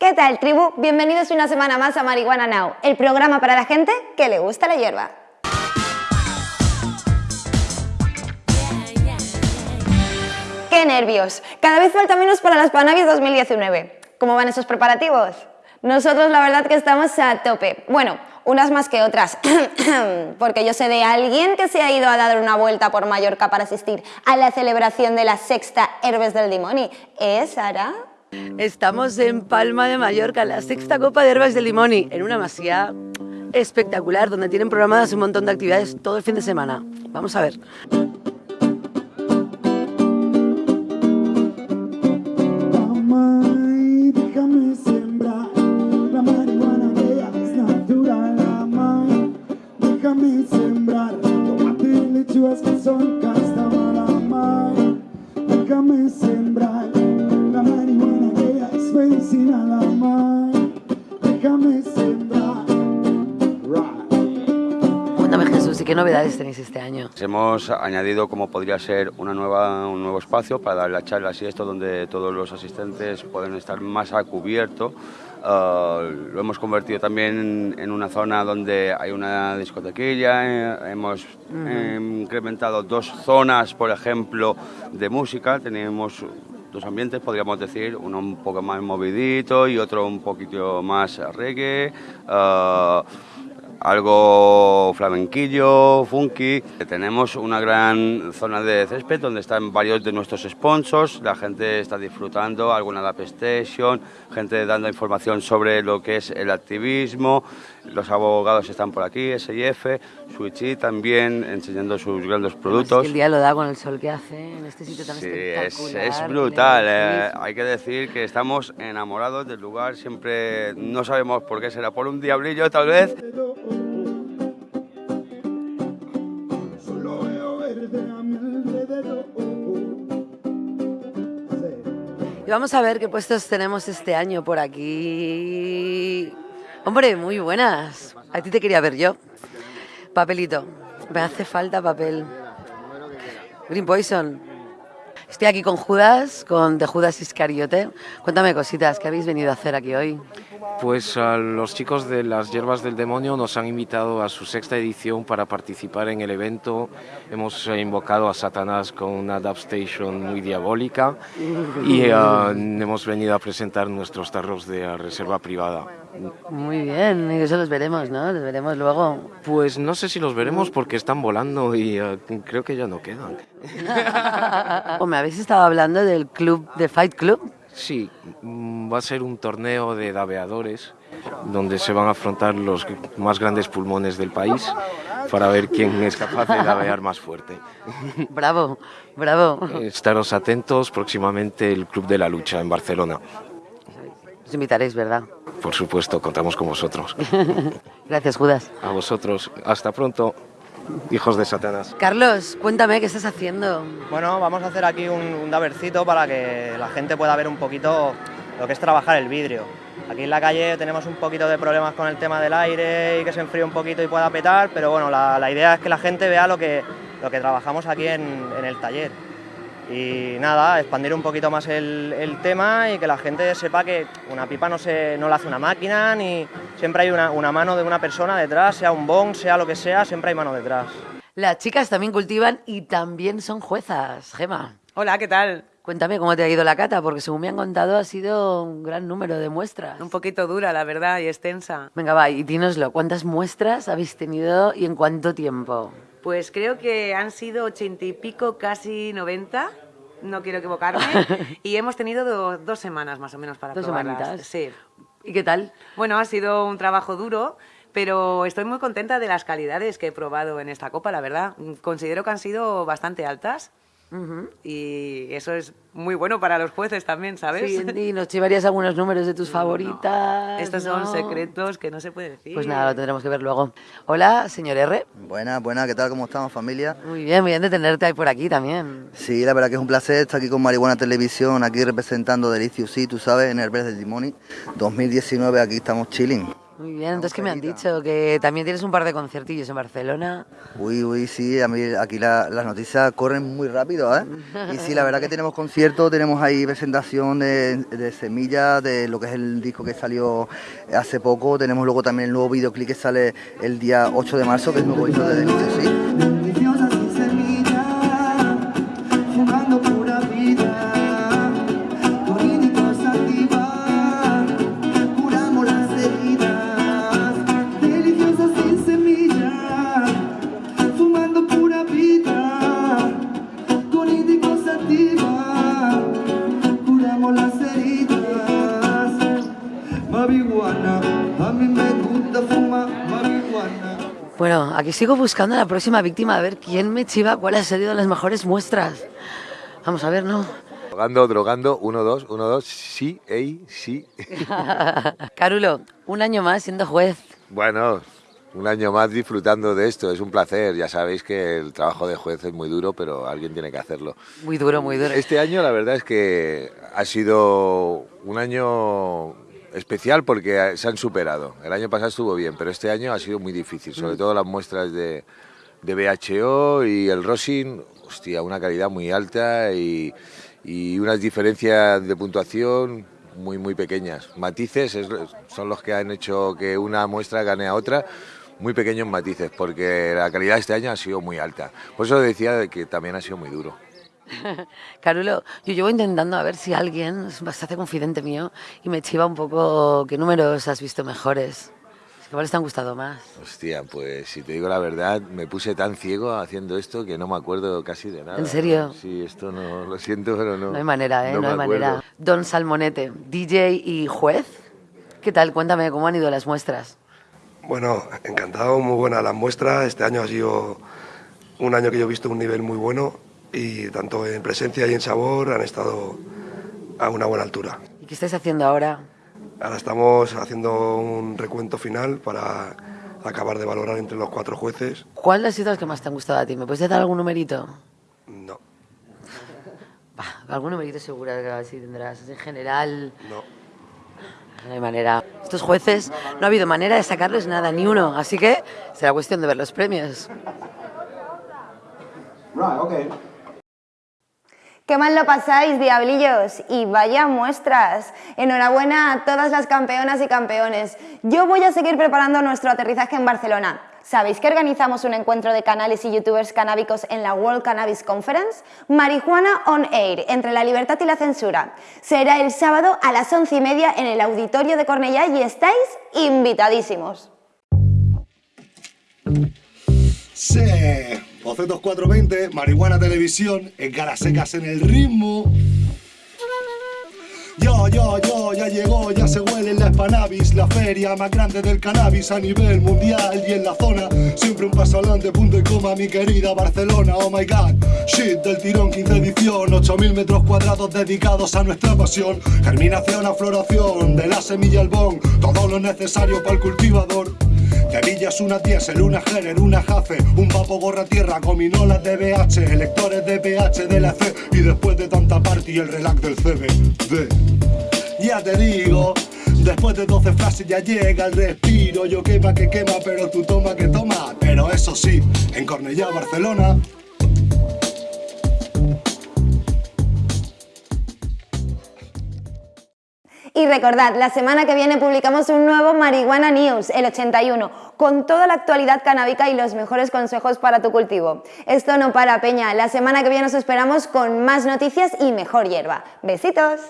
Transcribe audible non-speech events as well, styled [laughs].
¿Qué tal, tribu? Bienvenidos una semana más a Marihuana Now, el programa para la gente que le gusta la hierba. ¡Qué nervios! Cada vez falta menos para las Panavis 2019. ¿Cómo van esos preparativos? Nosotros la verdad que estamos a tope. Bueno, unas más que otras, [coughs] porque yo sé de alguien que se ha ido a dar una vuelta por Mallorca para asistir a la celebración de la sexta Herbes del Dimoni. ¿Es, Sara? Estamos en Palma de Mallorca, la sexta Copa de Herbes del Limoni, en una masía espectacular, donde tienen programadas un montón de actividades todo el fin de semana. Vamos a ver. Déjame sembrar medicinal. Amai, déjame sembrar. Cuéntame Jesús, ¿y qué novedades tenéis este año? Hemos añadido como podría ser una nueva, un nuevo espacio para dar las charlas y esto donde todos los asistentes pueden estar más a cubierto. Uh, lo hemos convertido también en una zona donde hay una discotequilla, eh, hemos eh, incrementado dos zonas, por ejemplo, de música, tenemos dos ambientes, podríamos decir, uno un poco más movidito y otro un poquito más reggae. uh, algo flamenquillo, funky. Tenemos una gran zona de césped donde están varios de nuestros sponsors, la gente está disfrutando, alguna Lap Station, gente dando información sobre lo que es el activismo, los abogados están por aquí, SIF, Switchy también enseñando sus grandes productos. El día lo da con el sol que hace en este sitio tan Sí, es, espectacular. es brutal. Eh. Hay que decir que estamos enamorados del lugar. Siempre no sabemos por qué será por un diablillo, tal vez. Y vamos a ver qué puestos tenemos este año por aquí. Hombre, muy buenas. A ti te quería ver yo. Papelito. Me hace falta papel. Green Poison. Estoy aquí con Judas, con The Judas Iscariote. Cuéntame cositas, ¿qué habéis venido a hacer aquí hoy? Pues a los chicos de las Hierbas del Demonio nos han invitado a su sexta edición para participar en el evento. Hemos eh, invocado a Satanás con una dub station muy diabólica y eh, hemos venido a presentar nuestros tarros de reserva privada. Muy bien, y eso los veremos, ¿no? Los veremos luego. Pues no sé si los veremos porque están volando y eh, creo que ya no quedan. [laughs] O me habéis estado hablando del club, de Fight Club. Sí, mm, va a ser un torneo de daveadores donde se van a afrontar los más grandes pulmones del país para ver quién es capaz de davear más fuerte. [laughs] Bravo, bravo. Estaros atentos próximamente el Club de la Lucha en Barcelona. Os invitaréis, ¿verdad? Por supuesto, contamos con vosotros. [laughs] Gracias, Judas. A vosotros, hasta pronto, hijos de Satanás. Carlos, cuéntame, ¿qué estás haciendo? Bueno, vamos a hacer aquí un, un davercito para que la gente pueda ver un poquito lo que es trabajar el vidrio. Aquí en la calle tenemos un poquito de problemas con el tema del aire y que se enfríe un poquito y pueda petar, pero bueno, la, la idea es que la gente vea lo que, lo que trabajamos aquí en, en el taller. Y nada, expandir un poquito más el, el tema y que la gente sepa que una pipa no, se, no la hace una máquina, ni siempre hay una, una mano de una persona detrás, sea un bong, sea lo que sea, siempre hay mano detrás. Las chicas también cultivan y también son juezas, Gema. Hola, ¿qué tal? Cuéntame cómo te ha ido la cata, porque según me han contado ha sido un gran número de muestras. Un poquito dura, la verdad, y extensa. Venga, va, y dínoslo, ¿cuántas muestras habéis tenido y en cuánto tiempo? Pues creo que han sido ochenta y pico, casi noventa. No quiero equivocarme. [laughs] y hemos tenido do- dos semanas más o menos para Dos probarlas. semanitas. Sí. ¿Y qué tal? Bueno, ha sido un trabajo duro, pero estoy muy contenta de las calidades que he probado en esta copa, la verdad. Considero que han sido bastante altas. Y eso es muy bueno para los jueces también, ¿sabes? Sí, [laughs] y nos llevarías algunos números de tus favoritas. Estos ¿no? son secretos que no se puede decir. Pues nada, lo tendremos que ver luego. Hola, señor R. Buenas, buenas, ¿qué tal? ¿Cómo estamos, familia? Muy bien, muy bien de tenerte ahí por aquí también. Sí, la verdad que es un placer estar aquí con Marihuana Televisión, aquí representando Delicious, sí, tú sabes, en el Herbes del Dimoni 2019, aquí estamos chilling. Muy bien, entonces ¿qué me han dicho? Que también tienes un par de conciertillos en Barcelona. Uy, uy, sí, a mí aquí la- las noticias corren muy rápido, ¿eh? Y sí, la verdad que tenemos conciertos, tenemos ahí presentación de, de Semilla, de lo que es el disco que salió hace poco, tenemos luego también el nuevo videoclip que sale el día 8 de marzo, que es nuevo disco de Denise, sí. Bueno, aquí sigo buscando a la próxima víctima a ver quién me chiva cuáles han sido las mejores muestras. Vamos a ver, ¿no? Drogando, drogando, uno, dos, uno, dos, sí, ey, sí. [laughs] Carulo, un año más siendo juez. Bueno, un año más disfrutando de esto, es un placer. Ya sabéis que el trabajo de juez es muy duro, pero alguien tiene que hacerlo. Muy duro, muy duro. Este año la verdad es que ha sido un año especial porque se han superado. El año pasado estuvo bien, pero este año ha sido muy difícil, sobre todo las muestras de, de BHO y el Rosin, hostia, una calidad muy alta y, y unas diferencias de puntuación muy, muy pequeñas. Matices es- son los que han hecho que una muestra gane a otra, muy pequeños matices, porque la calidad este año ha sido muy alta. Por eso decía de que también ha sido muy duro. [laughs] Carulo, yo llevo intentando a ver si alguien se hace confidente mío y me chiva un poco qué números has visto mejores. Es que ¿Cuáles te han gustado más? Hostia, pues si te digo la verdad, me puse tan ciego haciendo esto que no me acuerdo casi de nada. ¿En serio? Sí, esto no, lo siento, pero no. No hay manera, ¿eh? No, hay acuerdo. manera. Don Salmonete, DJ y juez. ¿Qué tal? Cuéntame cómo han ido las muestras. Bueno, encantado, muy buena la muestra. Este año ha sido un año que yo he visto un nivel muy bueno y tanto en presencia y en sabor han estado a una buena altura. ¿Y qué estáis haciendo ahora? Ahora estamos haciendo un recuento final para acabar de valorar entre los cuatro jueces. ¿Cuál ha sido el que más te han gustado a ti? ¿Me puedes dar algún numerito? No, Bah, algún numerito seguro que así tendrás. En general, no. no hay manera. Estos jueces no ha habido manera de sacarles nada, ni uno. Así que será cuestión de ver los premios. Qué mal lo pasáis, diablillos, y vaya muestras. Enhorabuena a todas las campeonas y campeones. Yo voy a seguir preparando nuestro aterrizaje en Barcelona. ¿Sabéis que organizamos un encuentro de canales y youtubers canábicos en la World Cannabis Conference? Marihuana on Air, entre la libertad y la censura. Será el sábado a las once y media en el auditorio de Cornellá y estáis invitadísimos. Sí, Bocetos 420, Marihuana Televisión, en caras secas en el ritmo. Yo, yo, yo, ya llegó, ya se huele la Spanavis, la feria más grande del cannabis a nivel mundial y en la zona. Siempre un paso adelante, punto y coma, mi querida Barcelona, oh my god. Shit del tirón, quinta edición, 8000 metros cuadrados dedicados a nuestra pasión. Germinación a floración, de la semilla al bon, todo lo necesario para el cultivador. Tevillas, una diésel, una Heller, una Jace, un vapo gorra tierra, gominolas de BH, electores de PH de la C y después de tanta party el relax del CBD. Ya te digo, después de 12 frases ya llega el respiro, yo quema que quema, pero tú toma que toma. Pero eso sí, en Cornellá, Barcelona, Y recordad, la semana que viene publicamos un nuevo Marihuana News, el 81, con toda la actualidad canábica y los mejores consejos para tu cultivo. Esto no para, Peña. La semana que viene os esperamos con más noticias y mejor hierba. Besitos.